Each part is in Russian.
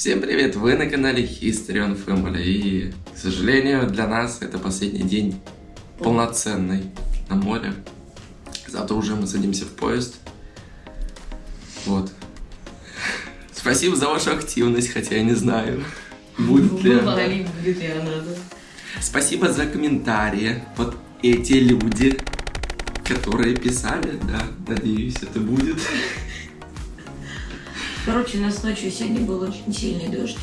Всем привет! Вы на канале History on Family и, к сожалению, для нас это последний день полноценный на море. Завтра уже мы садимся в поезд. Вот. Спасибо за вашу активность, хотя я не знаю, будет ли она. Спасибо за комментарии. Вот эти люди, которые писали, да, надеюсь, это будет. Короче, у нас ночью сегодня был очень сильный дождь.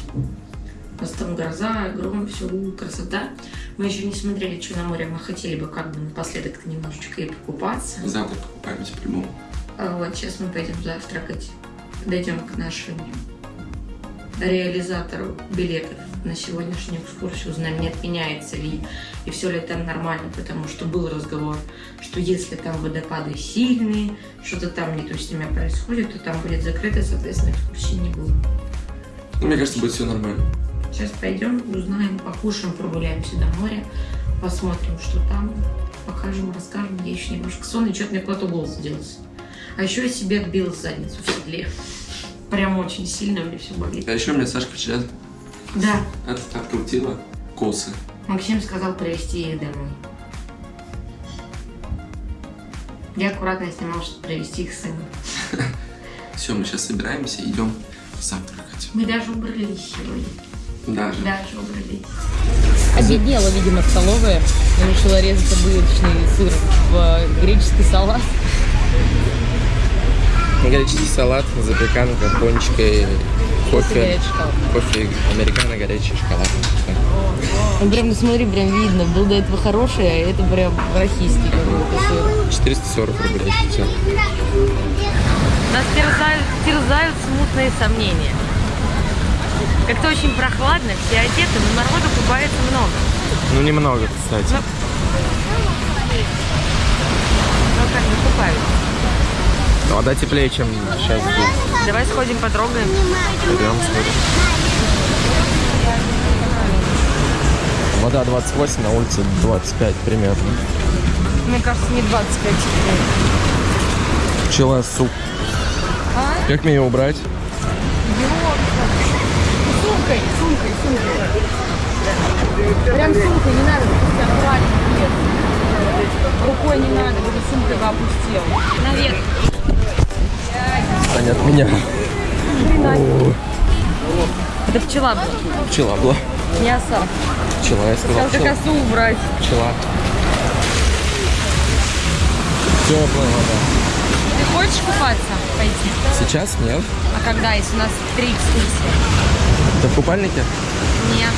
У нас там гроза, гром, все, красота. Мы еще не смотрели, что на море. Мы хотели бы как бы напоследок-то немножечко и покупаться. Завтра покупаемся по-любому. А вот сейчас мы пойдем завтракать. Дойдем к нашему реализатору билетов на сегодняшнюю экскурсию, узнаем, не отменяется ли и все ли там нормально, потому что был разговор, что если там водопады сильные, что-то там не то с ними происходит, то там будет закрыто, соответственно, экскурсии не будет. Ну, мне кажется, будет все нормально. Сейчас пойдем, узнаем, покушаем, прогуляемся до моря, посмотрим, что там, покажем, расскажем. Я еще немножко сонный, что-то мне куда-то голос сделался. А еще я себе отбила задницу в седле. Прям очень сильно мне все болит. А еще мне Сашка вчера Да, от, открутила косы. Максим сказал привезти их домой. Я аккуратно снимал, чтобы привезти их сыну. Все, мы сейчас собираемся, идем завтракать. Мы даже убрались сегодня. Даже. Даже убрались. Обеднела, видимо, столовая. Я решила резать обычный сыр в греческий салат. Греческий салат, запеканка, пончики, кофе. горячий шоколад. Кофе, американо, горячий шоколад. Ну, прям, ну смотри, прям видно. Был до этого хороший, а это прям рахистый какой-то сыр. 440 рублей. Все. Нас терзают, терзают смутные сомнения. Как-то очень прохладно, все одеты, но народу купается много. Ну, немного, кстати. Ну, ну как бы купаются. Вода теплее, чем сейчас будет. Давай сходим потрогаем. Пойдем, сходим. Вода 28, на улице 25 примерно. Мне кажется, не 25 теперь. Пчела, суп. А? Как мне ее убрать? Сумкой, сумкой, сумкой. Прям сумкой, не надо, аккуратно. Рукой не надо, вот сумкой бы опустил. Наверх. Они от меня. Это пчела была, Пчела была. не оса. Пчела, я сказал Сейчас как пчела. осу убрать. Пчела. Теплая вода. Ты хочешь купаться? Пойти. Сейчас нет. А когда, если у нас три экскурсии? Это в купальнике? Нет.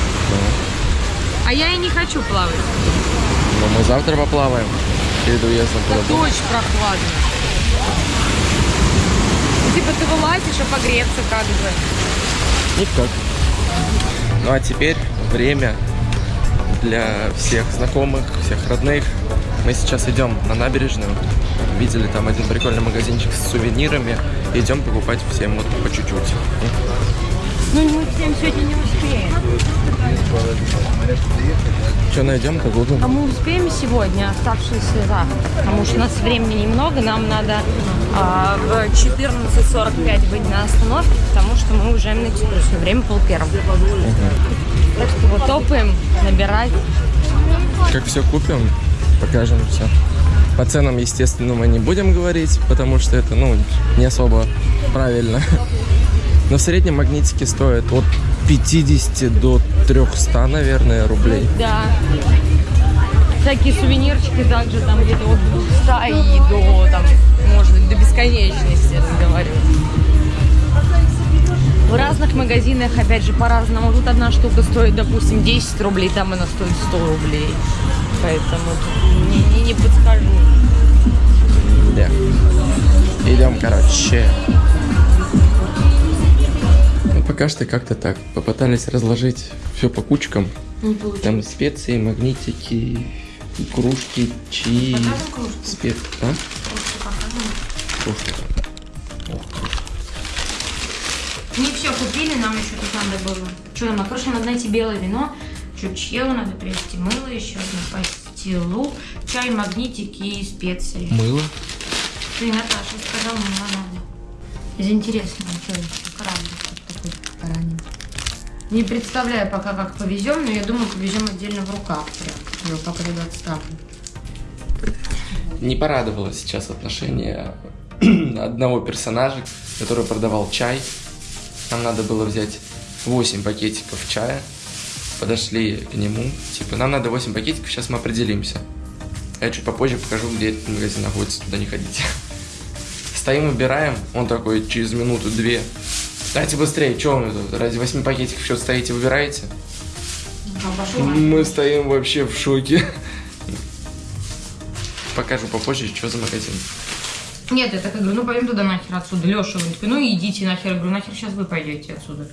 А я и не хочу плавать. Но мы завтра поплаваем. Перед уездом Это очень прохладно. Ну, Типа ты вылазишь, а погреться как же. Никак. Ну а теперь время для всех знакомых, всех родных. Мы сейчас идем на набережную. Видели там один прикольный магазинчик с сувенирами. Идем покупать всем вот по чуть-чуть. Ну мы всем сегодня не успеем. Что найдем-то гуглим? А мы успеем сегодня оставшиеся завтра? Потому что у нас времени немного, нам надо а, в 14.45 быть на остановке, потому что мы уже на экскурсию. Время пол первого. Так что вот топаем, набирать. Как все купим, покажем все. По ценам, естественно, мы не будем говорить, потому что это, ну, не особо правильно. Но в среднем магнитики стоят от 50 до 300, наверное, рублей. Да. Всякие сувенирчики также там где-то от 200 и до, там, может быть, до бесконечности разговаривать. В разных магазинах, опять же, по-разному. Тут одна штука стоит, допустим, 10 рублей, там она стоит 100 рублей. Поэтому тут не, не, не подскажу. Да. Идем, короче. Пока что как-то так. Попытались разложить все по кучкам. Не получилось. Там специи, магнитики, кружки, чаи. Покажем кружку? Спе... А? Ты. Не все купили, нам еще тут надо было. Что нам, на прошлом надо найти белое вино, чучело, надо привезти мыло, еще одну пастилу, чай, магнитики и специи. Мыло. Ты, Наташа, сказала, мыло надо. Из интересного, что еще? Ранний. Не представляю пока, как повезем, но я думаю, повезем отдельно в руках прям. Я пока ребят ставлю. Не порадовало сейчас отношение одного персонажа, который продавал чай. Нам надо было взять 8 пакетиков чая. Подошли к нему. Типа, нам надо 8 пакетиков, сейчас мы определимся. Я чуть попозже покажу, где этот магазин находится, туда не ходите. Стоим, выбираем. Он такой, через минуту-две. Дайте быстрее, что вы тут? Ради 8 пакетиков что стоите, выбираете? Мы стоим вообще в шоке. Покажу попозже, что за магазин. Нет, я так и говорю, ну пойдем туда нахер отсюда. Леша, он такой, ну идите нахер. Я говорю, нахер сейчас вы пойдете отсюда.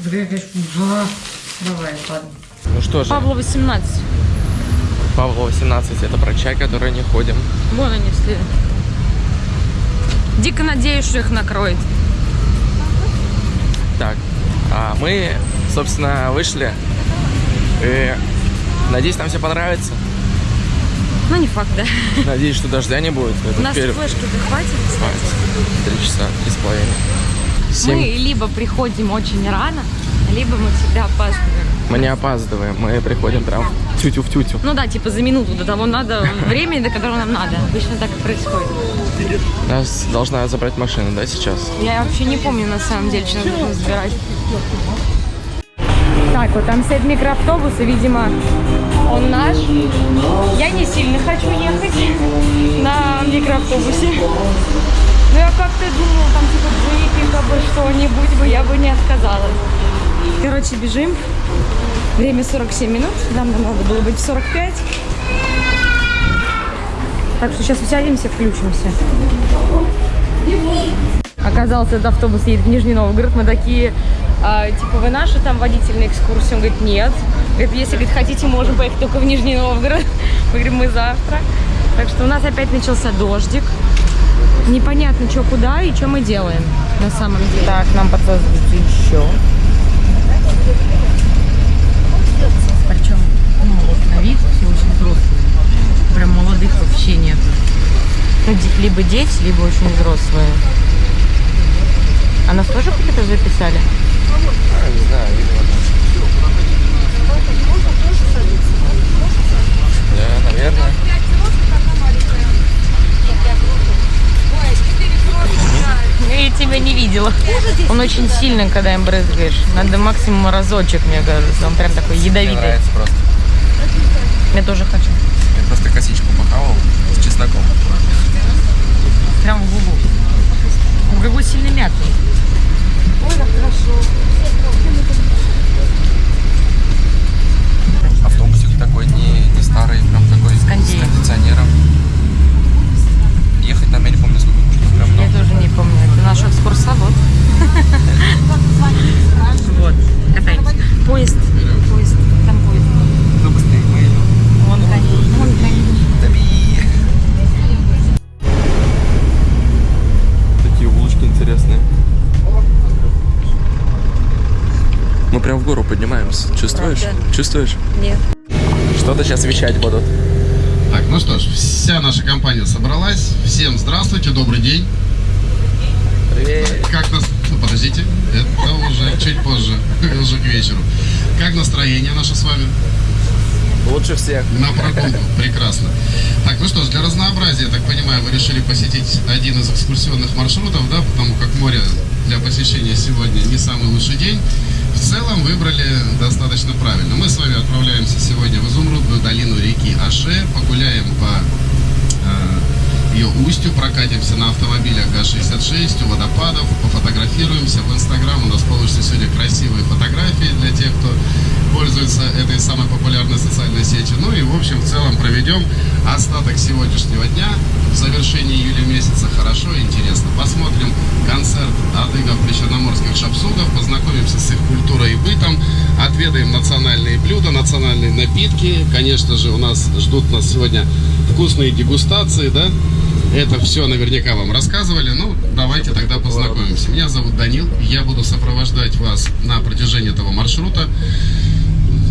Давай, ладно. Ну что же, Павло 18. Павло 18, это про чай, который не ходим. Вон они все. Дико надеюсь, что их накроет. Так, а мы, собственно, вышли. И надеюсь, нам все понравится. Ну, не факт, да. Надеюсь, что дождя не будет. Это У нас теперь флешки-то хватит, кстати. Три часа, три с половиной. Семь. Мы либо приходим очень рано, либо мы всегда опаздываем. Мы не опаздываем, мы приходим прям тютю в тютю. Ну да, типа за минуту до того надо, времени, до которого нам надо. Обычно так и происходит. Нас должна забрать машина, да, сейчас? Я вообще не помню на самом деле, что нужно забирать. Так, вот там стоит микроавтобус, и, видимо, он наш. Я не сильно хочу ехать на микроавтобусе. Но я как-то думала, там типа джипик, бы что-нибудь бы, я бы не отказалась. Короче, бежим. Время 47 минут, нам надо было быть в 45. Так что сейчас усядемся, включимся. Оказалось, этот автобус едет в Нижний Новгород. Мы такие, а, типа, вы наши там водитель на экскурсию? Он говорит, нет. Говорит, если говорит, хотите, можем поехать только в Нижний Новгород. Мы говорим, мы завтра. Так что у нас опять начался дождик. Непонятно, что куда и что мы делаем на самом деле. Так, нам подсказывается еще. Причем, ну, вот на вид все очень взрослые. Прям молодых вообще нет. Ну, либо дети, либо очень взрослые. А нас тоже какие-то записали? А, не знаю, видимо. Да, наверное. Я тебя не видела. Он очень сильный, когда им брызгаешь. Надо максимум разочек, мне кажется. Он прям такой Мне ядовитый. нравится просто. Я тоже хочу. Просто косичку похавал с чесноком. Прям в губу. Он какой сильно мятный. Автобусик такой не, не старый, прям такой с, кондеем. кондиционером. Ехать нам, я не помню, сколько нужно. Прям Я много. тоже не помню. Это наш экскурсовод. Вот, катаемся. Поезд. Поезд. Ну, быстрее, мы идем. Вон конь. Вон конь. Такие улочки интересные. Мы прям в гору поднимаемся. Чувствуешь? Правда? Чувствуешь? Нет. Что-то сейчас вещать будут. Так, ну что ж, вся наша компания собралась. Всем здравствуйте, добрый день. Привет. Как нас... Ну, подождите, это уже чуть позже, уже к вечеру. Как настроение наше с вами? Лучше всех. На прогулку, прекрасно. Так, ну что ж, для разнообразия, я так понимаю, вы решили посетить один из экскурсионных маршрутов, да, потому как море для посещения сегодня не самый лучший день. В целом выбрали достаточно правильно. Мы с вами отправляемся сегодня в изумрудную долину реки Аше, погуляем по э, ее устью, прокатимся на автомобилях ГАЗ-66 у водопадов, пофотографируемся. В Инстаграм у нас получится сегодня красивые фотографии для тех, кто пользуется этой самой популярной социальной сетью. Ну и, в общем, в целом проведем остаток сегодняшнего дня в завершении июля месяца хорошо и интересно. Посмотрим концерт адыгов причерноморских шапсугов, познакомимся с их культурой и бытом, отведаем национальные блюда, национальные напитки. Конечно же, у нас ждут нас сегодня вкусные дегустации, да? Это все наверняка вам рассказывали. Ну, давайте тогда познакомимся. Меня зовут Данил. Я буду сопровождать вас на протяжении этого маршрута.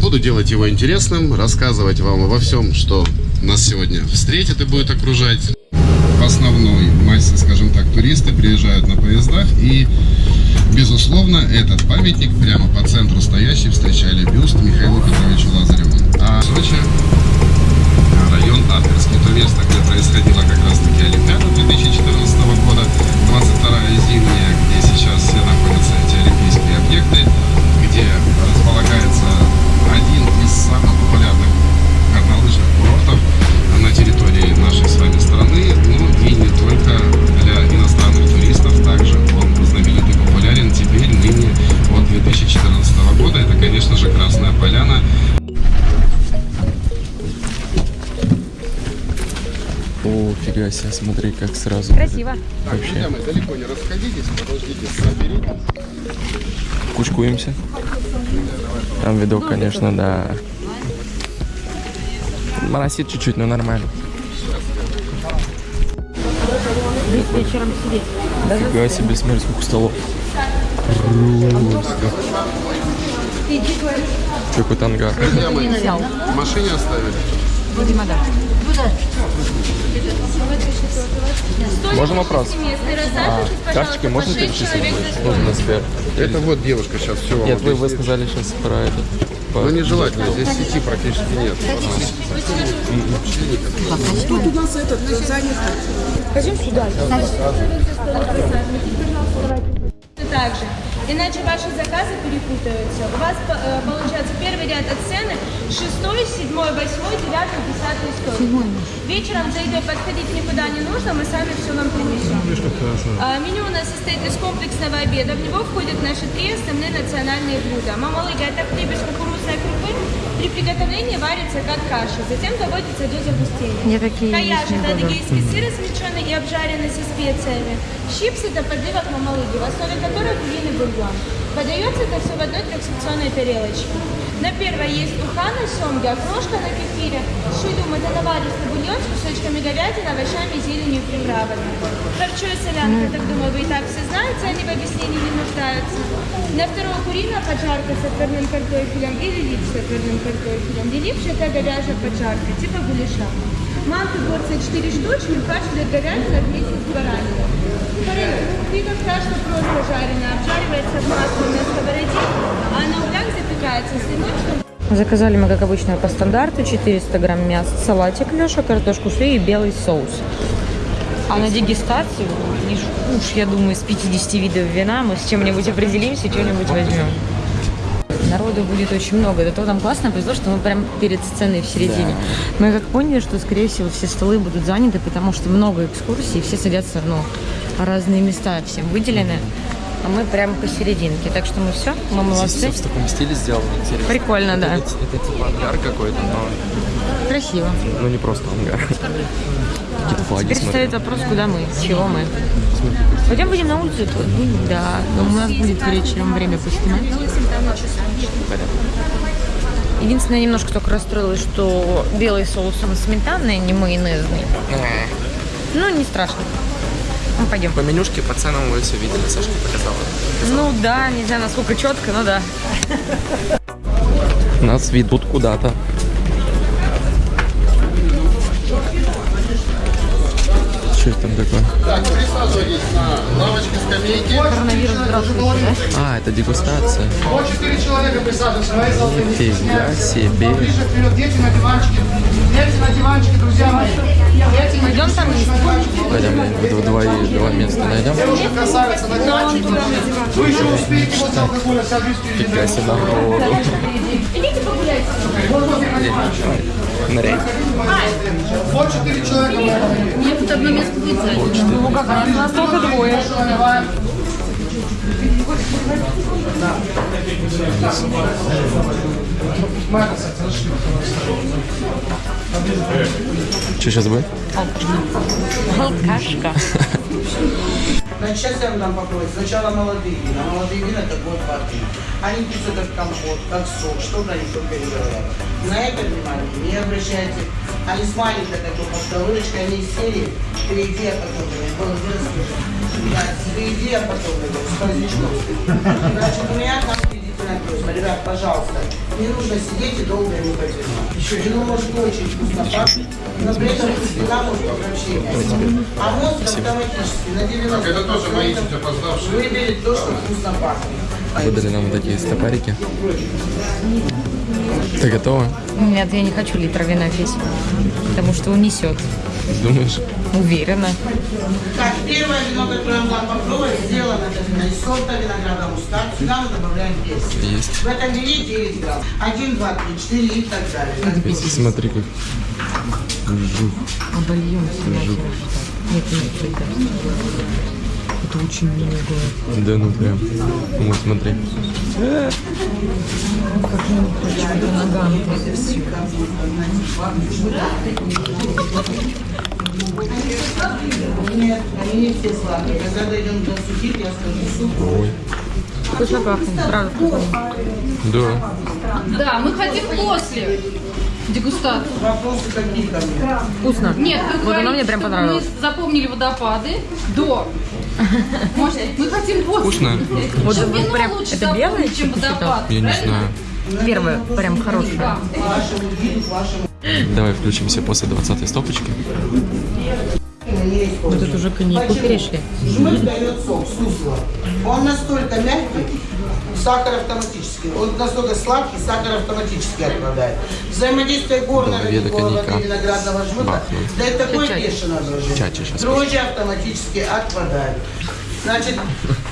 Буду делать его интересным, рассказывать вам обо всем, что нас сегодня встретит и будет окружать. основной массе, скажем так, туристы приезжают на поездах и Безусловно, этот памятник прямо по центру стоящий встречали бюст Михаилу Петровичу Лазареву. А Сочи район Аперский, то место, где происходила как раз таки Олимпиада 2014 года, 22-я себе, смотри, как сразу. Красиво. Вообще. Друзья мои, далеко не расходитесь, подождите, соберитесь. Кучкуемся. Там видок, конечно, да. Моросит чуть-чуть, но нормально. Здесь вечером сидеть. Фига себе, смотри, сколько столов. Че, какой ангар. Друзья мои, в машине оставили? Да. Можно вопрос? А, карточкой можно перечислить? Нужно на Сбер. Это вот девушка сейчас все вам Нет, вы, вы объяснит. сказали сейчас про это. по- Ну нежелательно, здесь сети практически нет. также. Иначе ваши заказы перепутаются. У вас по- э, получается первый ряд от сцены, шестой, седьмой, восьмой, девятый, десятый стол. Вечером за едой подходить никуда не нужно, мы сами все вам принесем. А, меню у нас состоит из комплексного обеда. В него входят наши три основные национальные блюда. Мамалыга – это хлеб из кукурузной крупы. При приготовлении варится как каша, затем доводится до загустения. Не это адыгейский сыр, смеченный и обжаренный со специями. Чипсы – это подливок мамалыги, в основе которой куриный бульон. Подается это все в одной трехсекционной тарелочке. На первой есть уха на семге, окрошка на кефире, шилюм – это наваристый бульон с кусочками говядины, овощами, зеленью и приправами. Харчо и солянка, так думаю, вы и так все знаете, они в объяснении не нуждаются. На вторую куриная поджарка с отварным картофелем или лип с отварным картофелем. Липш – это говяжья поджарка, типа гуляша. Манты порция 4 штучки, фарш для говядины вместе с бараниной. Фига страшно просто жареная, обжаривается в масле на сковороде, а на углях запекается с Заказали мы, как обычно, по стандарту 400 грамм мяса, салатик Леша, картошку фри и белый соус. А на дегустацию, уж, я думаю, из 50 видов вина мы с чем-нибудь определимся и что-нибудь возьмем. Народу будет очень много. Это то там классно повезло, что мы прям перед сценой в середине. Мы как поняли, что, скорее всего, все столы будут заняты, потому что много экскурсий, все садятся, ну, разные места всем выделены. А мы прям посерединке. Так что мы все, мы молодцы. Здесь всё в таком стиле сделано, интересно. Прикольно, да. Это, это типа ангар какой-то, но Красиво. ну не просто ангар. Какие-то флаги, Теперь смотри. стоит вопрос, куда мы, чего мы. Пойдем будем на улицу? то- Да, но у нас будет вечером время поснимать. Единственное, немножко только расстроилась, что белый соус он сметанный, не майонезный. Ну, не страшно. Ну, пойдем. По менюшке, по ценам вы все видели, Сашка показала. Ну да, не знаю, насколько четко, но да. Нас ведут куда-то. Что это там такое? Так, присаживайтесь на лавочке, скамейки. Коронавирус, здравствуйте, А, это дегустация. Вот четыре человека присаживаются, мои золотые не Нифига себе. Ближе вперед, дети на диванчике. Дети на диванчике, друзья мои. Дети на Пойдем там есть. Пойдем, два, два, два места найдем. Девушка красавица на диванчике. Вы еще успеете после алкоголя впереди. Фига себе народу. Идите погуляйте. Ныряй. Вот четыре человека. Мне тут одно место будет занято. Ну как, нас только двое. Что сейчас будет? Алкашка. Значит, сейчас я вам дам попробовать. Сначала молодые вина. Молодые вина это год воды. Они пьются как компот, как сок, что они только не говорят. На это внимание не обращайте. Они с маленькой такой подковырочкой, они из серии «Впереди, а потом говорят». Вот, вы расскажите. Да, впереди, а потом с праздничком. Значит, у меня там впереди написано. Ребят, пожалуйста, не нужно сидеть и долго не потянуть. Еще вино может очень вкусно пахнуть, но при этом вина может вообще А мозг автоматически на 90% Это тоже мои чуть опоздавшие. выберет то, что вкусно пахнет. Выдали нам вот такие стопарики. Ты готова? Нет, я не хочу литр вина пить, потому что унесет. Думаешь? Уверена. Так, первое вино, которое вам попробовать, сделано из сорта винограда мускат. Сюда мы добавляем перец. Есть. В этом вине 9 грамм. 1, 2, 3, 4 и так далее. Смотри как. Обольемся нахер. Нет, нет, это. Это очень много. Да ну прям. Вот смотри. Нет, они не все сладкие. Когда дойдем до сухих, я скажу суп. Ой. Вкусно пахнет, правда вкусно. Да. Да, мы хотим после дегустации. Вопросы какие мне? Вкусно. Нет, вы вот говорите, оно мне прям понравилось. Мы запомнили водопады до. Может, мы хотим после. Вкусно? Вот, вино прям, это белое чем водопад. Я не знаю. Первое, прям хорошее. Давай включимся после 20 стопочки. Вот это уже коньяку перешли. Жмых дает сок, сусло. Он настолько мягкий, сахар автоматически. Он настолько сладкий, сахар автоматически отпадает. Взаимодействие коньяка. виноградного Бахнул. дает такое бешеное щас Дрожжи автоматически отпадают. Значит,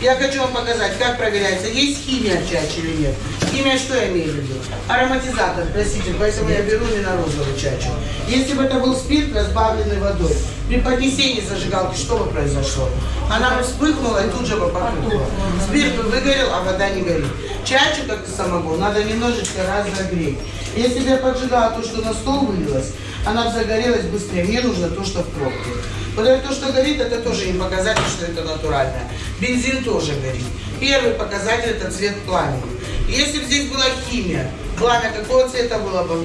я хочу вам показать, как проверяется, есть химия в чаче или нет. Химия что я имею в виду? Ароматизатор, краситель, поэтому я беру именно розовую чачу. Если бы это был спирт, разбавленный водой, при поднесении зажигалки что бы произошло? Она вспыхнула и тут же потухла. Спирт выгорел, а вода не горит. Чачу, как и самогон, надо немножечко разогреть. Если бы я поджигала то, что на стол вылилось, она бы загорелась быстрее. Мне нужно то, что в пробке. Вот это то, что горит, это тоже не показатель, что это натуральное. Бензин тоже горит. Первый показатель это цвет пламени. Если бы здесь была химия, пламя какого цвета было бы?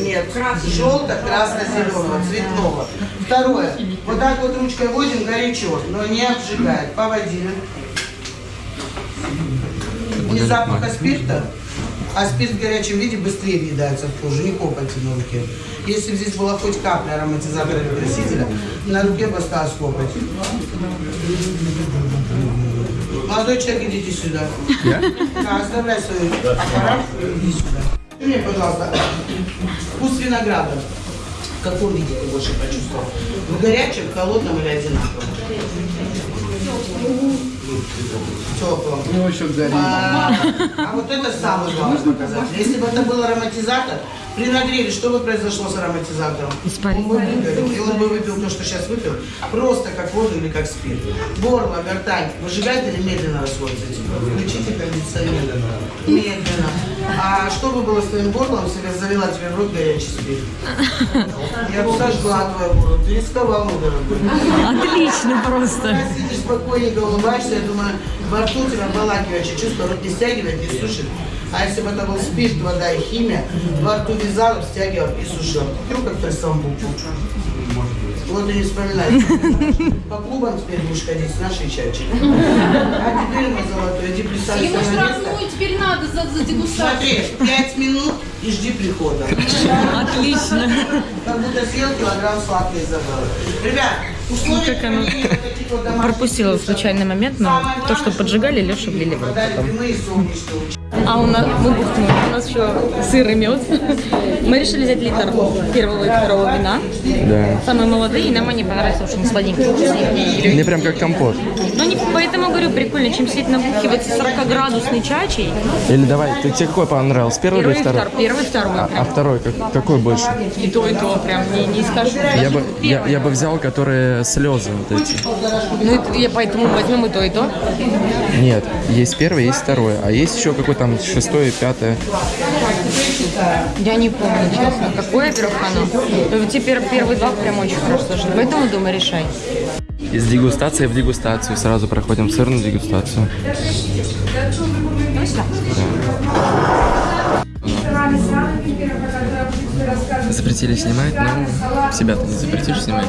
Нет, желто-красно-зеленого, цветного. Второе. Вот так вот ручкой водим горячо, но не обжигает. Поводили. Не запаха спирта, а спирт в горячем виде быстрее въедается в кожу, не копоти на руке. Если бы здесь была хоть капля ароматизатора или красителя, на руке бы осталась копоть. Молодой человек, идите сюда. Я? Да, оставляй свой аппарат, иди сюда. Скажи Мне, пожалуйста, вкус винограда. В каком виде ты больше почувствовал? В горячем, в холодном или одинаковом? Теплом. Ну, еще горит. А, а вот это самый главный показатель. Если бы это был ароматизатор, при нагреве что бы произошло с ароматизатором? Испарение. Он бы выгорел, и он бы выпил то, что сейчас выпил, просто как воду или как спирт. Горло, гортань выжигает или медленно расходится? Включите кондиционер. Медленно. А что бы было с твоим горлом, если я залила тебе в рот горячий спирт? Я бы сожгла твое горло. Ты рисковал, мой дорогой. Отлично просто. Когда сидишь спокойненько, улыбаешься, я думаю, во рту тебя обволакивающее чувство, рот не стягивает, не сушит. А если бы это был спирт, вода и химия, во рту вязал, стягивал и сушил. Пил как трессом букву. Вот и не вспоминай. По клубам теперь будешь ходить с нашей чачей. А теперь мой золотой, иди представь Ему штрафную теперь надо за, за дегустацию. Смотри, пять минут и жди прихода. Отлично. Как будто съел килограмм сладкой и забыл. Ребят, условия Как домашних Пропустила случайный момент, но то, что поджигали, Леша влили в рот подали потом. А у нас мы бухнули. У нас еще сыр и мед. Мы решили взять литр первого и второго вина. Да. Самые молодые, и нам они понравились, потому что они сладенькие. Мне прям как компот. Ну, не, поэтому говорю, прикольно, чем сидеть набухиваться 40-градусной чачей. Или давай, ты тебе какой понравился? Первый Первый или второй? второй. Первый второй. А, а второй как- какой больше? И то, и то, прям не, не скажу. Я бы, я, я бы взял, которые слезы вот эти. Ну, я поэтому возьмем и то, и то. Нет, есть первый, есть второй, а есть еще какой там шестой и пятое. Я не помню, честно, какое, оно. Но вот теперь первые два прям очень хорошо слушать. Поэтому, думаю, решай. Из дегустации в дегустацию сразу проходим сырную дегустацию. Ну, сюда. Запретили снимать, но себя-то не запретишь снимать.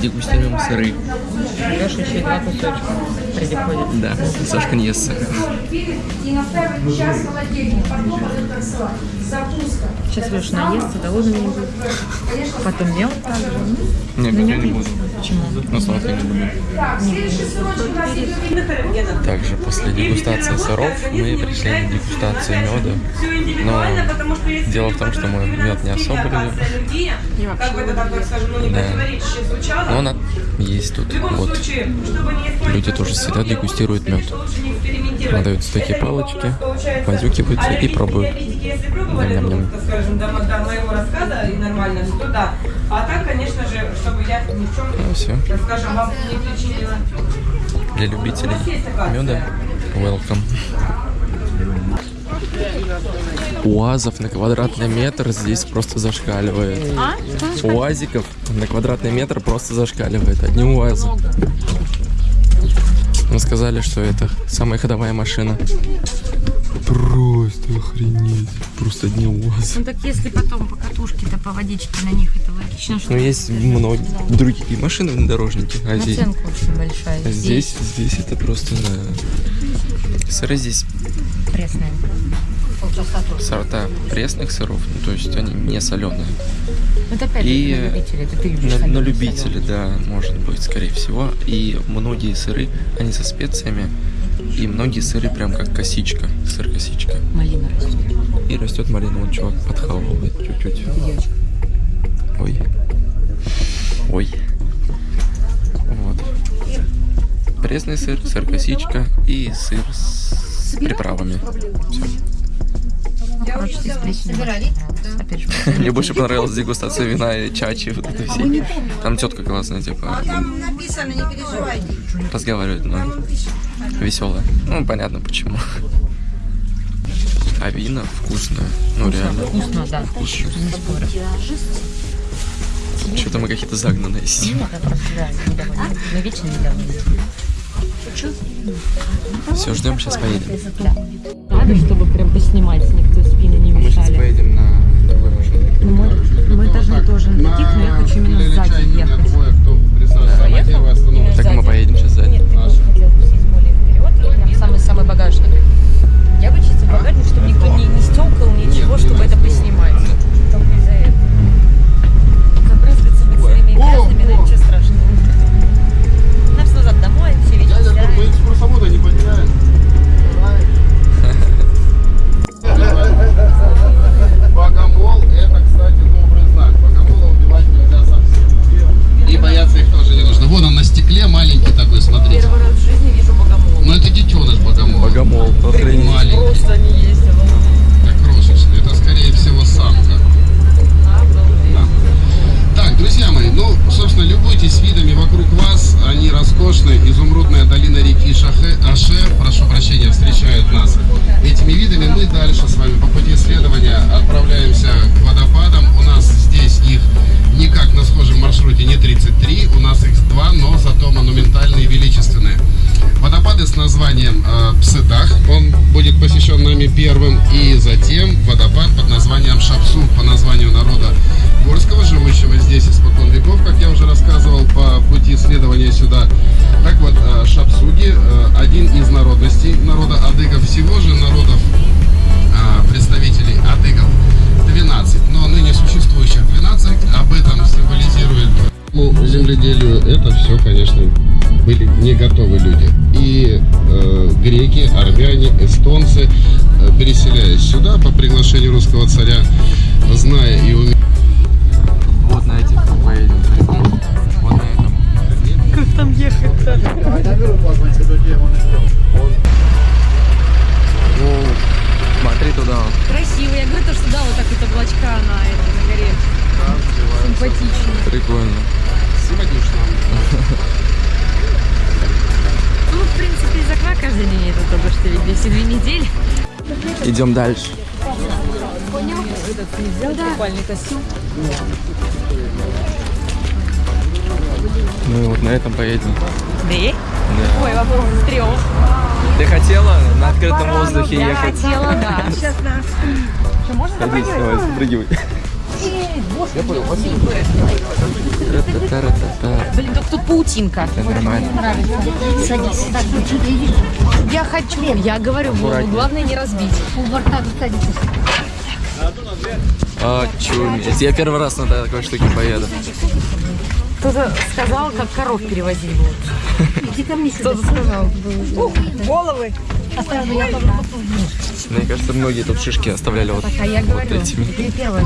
Дегустируем сыры. Леша еще и два кусочка приходит. Да, Сашка не ест сыр. и на первый час холодильник, потом это торцевать. Запуска. Сейчас Леша наестся, голодным не будет. Потом мел также. Нет, я не буду. Почему? Но сладкое не люблю. Так, следующий сырочек у нас идет Также после дегустации сыров мы пришли на дегустацию меда. Но дело в том, что мы мед не особо любим. Как бы это так, так скажем, ну не Да. Но он есть тут. Вот. случае, чтобы не испортить Люди тоже всегда дегустируют мед. не. Надаются такие палочки, а и пробуют. Ням-ням-ням. Скажем, до, до моего рассказа и нормально, то да. А так, конечно же, чтобы я ни в чем, Ну все. скажем, вам не причинила. Для любителей меда welcome. УАЗов на квадратный метр здесь просто зашкаливает. УАЗиков на квадратный метр просто зашкаливает. Одни УАЗы. Мы сказали, что это самая ходовая машина. Просто охренеть. Просто одни УАЗы. Ну так если потом по катушке-то, по водичке на них это логично, что Ну, есть многие другие машины внедорожники, а здесь, наценка очень большая. а здесь, здесь это просто, да. Сыры здесь тоже. сорта пресных сыров, ну, то есть они не соленые. Ну это опять И же на любителя, это ты любишь на, на любителя, да, может быть, скорее всего. И многие сыры, они со специями, и многие сыры прям как косичка, сыр косичка. Малина растет. И растет малина, вот чувак подхавывает чуть-чуть. Ой. Ой. Вот. Пресный сыр, сыр косичка и сыр с приправами. Короче, ты же, Мне больше понравилась дегустация вина и чачи, вот это все. Там тетка классная, типа, написано, не переживайте. разговаривает, но веселая. Ну, понятно почему. А вина вкусное. Ну, реально. вкусно, да. Вкусно. Не спорю. Что-то мы какие-то загнанные сидим. Это просто, да, недовольны. Мы вечно недовольны. Все, ждем, сейчас поедем. Надо, чтобы прям поснимать с них, то спины не Мы сейчас мешали. поедем на другой машине. Ну, мы, мы должны тоже на таких, но я хочу именно сзади ехать. Так мы поедем сейчас сзади. Нет, ты бы хотел бы сесть более вперед, и самый-самый багажник. Я бы чисто в багажник, чтобы никто не, не стёкал, ничего, чтобы это поснимать. Только из-за этого. Забрызгаться бациллами и грязными, но ничего страшного. Нам назад домой, все вечер стираем. экскурсовода не потеряем. Просто не есть. Так крошечный. Это скорее всего самка. Так, друзья мои, ну, собственно, любуйтесь видами вокруг вас. Они роскошны. Изумрудная долина реки Шахе, Аше, прошу прощения, встречает нас этими видами. Мы дальше с вами по пути исследования отправляемся к водопадам. У нас здесь их никак на схожем маршруте не 33, у нас их два, но зато монументальные и величественные. Водопады с названием э, Псыдах, он будет посещен нами первым, и затем водопад под названием Шапсу, по названию народа Горского, живущего здесь испокон веков, как я уже рассказывал по пути исследования сюда. Так вот, э, Шапсуги э, один из народностей народа адыгов, всего же народов а, представителей адыгов 12, но ныне существующих 12, об этом символизирует ну, земледелию это все, конечно, были не готовы люди. И э, греки, армяне, эстонцы, э, переселяясь сюда по приглашению русского царя, зная и умея Вот на этих поедем. Вот на этом. Как там ехать-то? Ну, смотри туда. Красиво. Я говорю, то, что да, вот так вот облачка на этой, на горе. Симпатично. Прикольно. Ну, в принципе, из окна каждый день это только что видно, все две недели. Идем дальше. Этот нельзя, да. купальный костюм. Мы вот на этом поедем. Да? Да. Ой, вопрос с трех. Ты хотела на открытом воздухе Я ехать? хотела, да. Сейчас, да. Что, можно Садись, давай, спрыгивай. Я понял, спасибо. Блин, только тут паутинка. Это нормально. Садись. Я хочу, я говорю, Аккуратнее. главное не разбить. У борта садитесь. Очуметь. Я первый раз на такой штуке поеду. Кто-то сказал, как коров перевозить будут. Иди ко мне сюда. Кто-то сказал. Головы. Тоже попробую. Мне кажется, многие тут шишки оставляли вот, А я вот говорю, этими. ты первая.